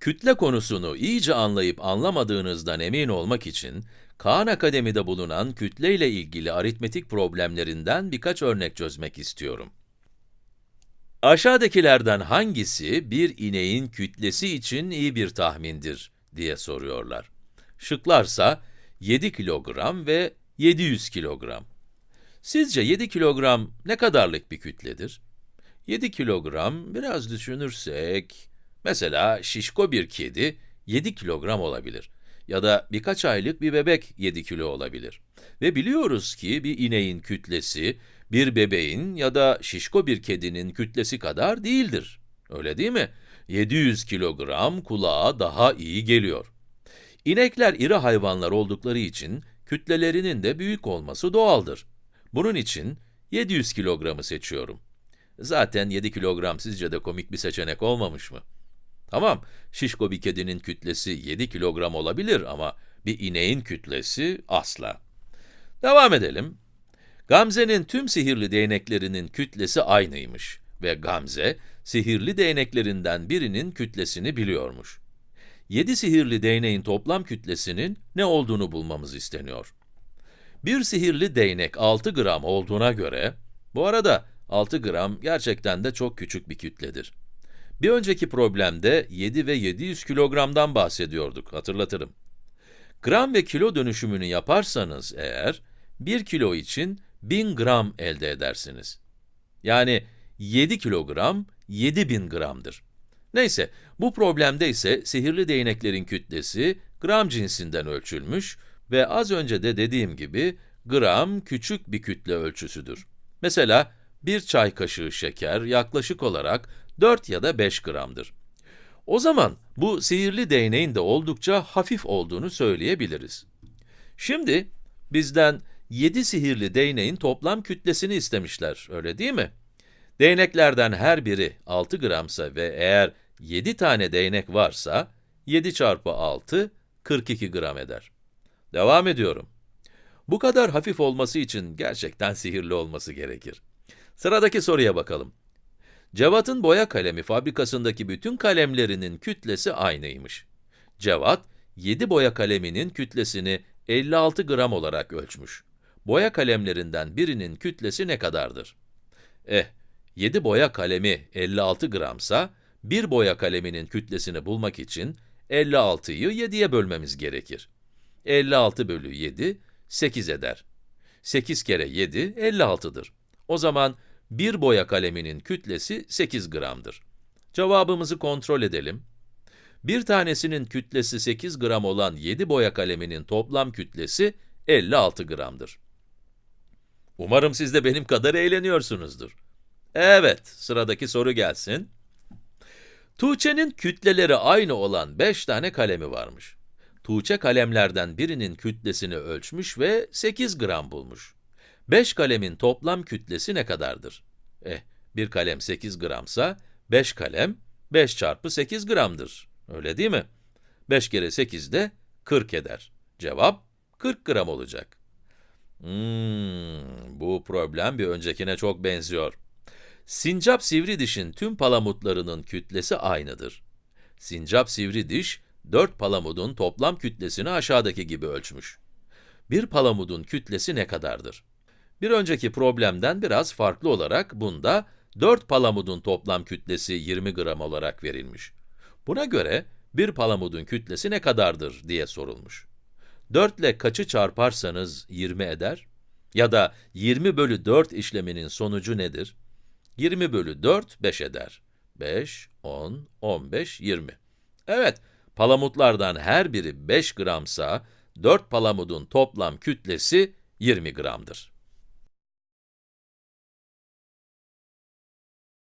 Kütle konusunu iyice anlayıp anlamadığınızdan emin olmak için, Kaan Akademi'de bulunan kütle ile ilgili aritmetik problemlerinden birkaç örnek çözmek istiyorum. Aşağıdakilerden hangisi bir ineğin kütlesi için iyi bir tahmindir diye soruyorlar. Şıklarsa 7 kilogram ve 700 kilogram. Sizce 7 kilogram ne kadarlık bir kütledir? 7 kilogram, biraz düşünürsek, mesela şişko bir kedi 7 kilogram olabilir. Ya da birkaç aylık bir bebek 7 kilo olabilir. Ve biliyoruz ki bir ineğin kütlesi, bir bebeğin ya da şişko bir kedinin kütlesi kadar değildir. Öyle değil mi? 700 kilogram kulağa daha iyi geliyor. İnekler iri hayvanlar oldukları için kütlelerinin de büyük olması doğaldır. Bunun için 700 kilogramı seçiyorum. Zaten 7 kilogram sizce de komik bir seçenek olmamış mı? Tamam, şişko bir kedinin kütlesi 7 kilogram olabilir ama bir ineğin kütlesi asla. Devam edelim. Gamze'nin tüm sihirli değneklerinin kütlesi aynıymış ve Gamze, sihirli değneklerinden birinin kütlesini biliyormuş. 7 sihirli değneğin toplam kütlesinin ne olduğunu bulmamız isteniyor. Bir sihirli değnek 6 gram olduğuna göre, bu arada 6 gram gerçekten de çok küçük bir kütledir. Bir önceki problemde 7 ve 700 kilogramdan bahsediyorduk, hatırlatırım. Gram ve kilo dönüşümünü yaparsanız eğer, 1 kilo için 1000 gram elde edersiniz. Yani 7 kilogram, 7000 gramdır. Neyse, bu problemde ise sihirli değneklerin kütlesi gram cinsinden ölçülmüş ve az önce de dediğim gibi gram küçük bir kütle ölçüsüdür. Mesela bir çay kaşığı şeker yaklaşık olarak 4 ya da 5 gramdır. O zaman bu sihirli değneğin de oldukça hafif olduğunu söyleyebiliriz. Şimdi bizden 7 sihirli değneğin toplam kütlesini istemişler, öyle değil mi? Değneklerden her biri 6 gramsa ve eğer 7 tane değnek varsa, 7 çarpı 6, 42 gram eder. Devam ediyorum. Bu kadar hafif olması için gerçekten sihirli olması gerekir. Sıradaki soruya bakalım. Cevat'ın boya kalemi fabrikasındaki bütün kalemlerinin kütlesi aynıymış. Cevat, 7 boya kaleminin kütlesini 56 gram olarak ölçmüş. Boya kalemlerinden birinin kütlesi ne kadardır? Eh, 7 boya kalemi 56 gramsa, bir boya kaleminin kütlesini bulmak için 56'yı 7'ye bölmemiz gerekir. 56 bölü 7, 8 eder. 8 kere 7, 56'dır. O zaman bir boya kaleminin kütlesi 8 gramdır. Cevabımızı kontrol edelim. Bir tanesinin kütlesi 8 gram olan 7 boya kaleminin toplam kütlesi 56 gramdır. Umarım siz de benim kadar eğleniyorsunuzdur. Evet, sıradaki soru gelsin. Tuğçe'nin kütleleri aynı olan 5 tane kalemi varmış. Tuğçe kalemlerden birinin kütlesini ölçmüş ve 8 gram bulmuş. 5 kalemin toplam kütlesi ne kadardır? Eh, bir kalem 8 gramsa, 5 kalem 5 çarpı 8 gramdır. Öyle değil mi? 5 kere 8 de 40 eder. Cevap 40 gram olacak. Hmm, bu problem bir öncekine çok benziyor. Sincap sivri dişin tüm palamutlarının kütlesi aynıdır. Sincap sivri diş, 4 palamudun toplam kütlesini aşağıdaki gibi ölçmüş. Bir palamudun kütlesi ne kadardır? Bir önceki problemden biraz farklı olarak bunda 4 palamudun toplam kütlesi 20 gram olarak verilmiş. Buna göre bir palamudun kütlesi ne kadardır diye sorulmuş. 4 ile kaçı çarparsanız 20 eder? Ya da 20 bölü 4 işleminin sonucu nedir? 20 bölü 4, 5 eder. 5, 10, 15, 20. Evet, palamutlardan her biri 5 gramsa, 4 palamudun toplam kütlesi 20 gramdır.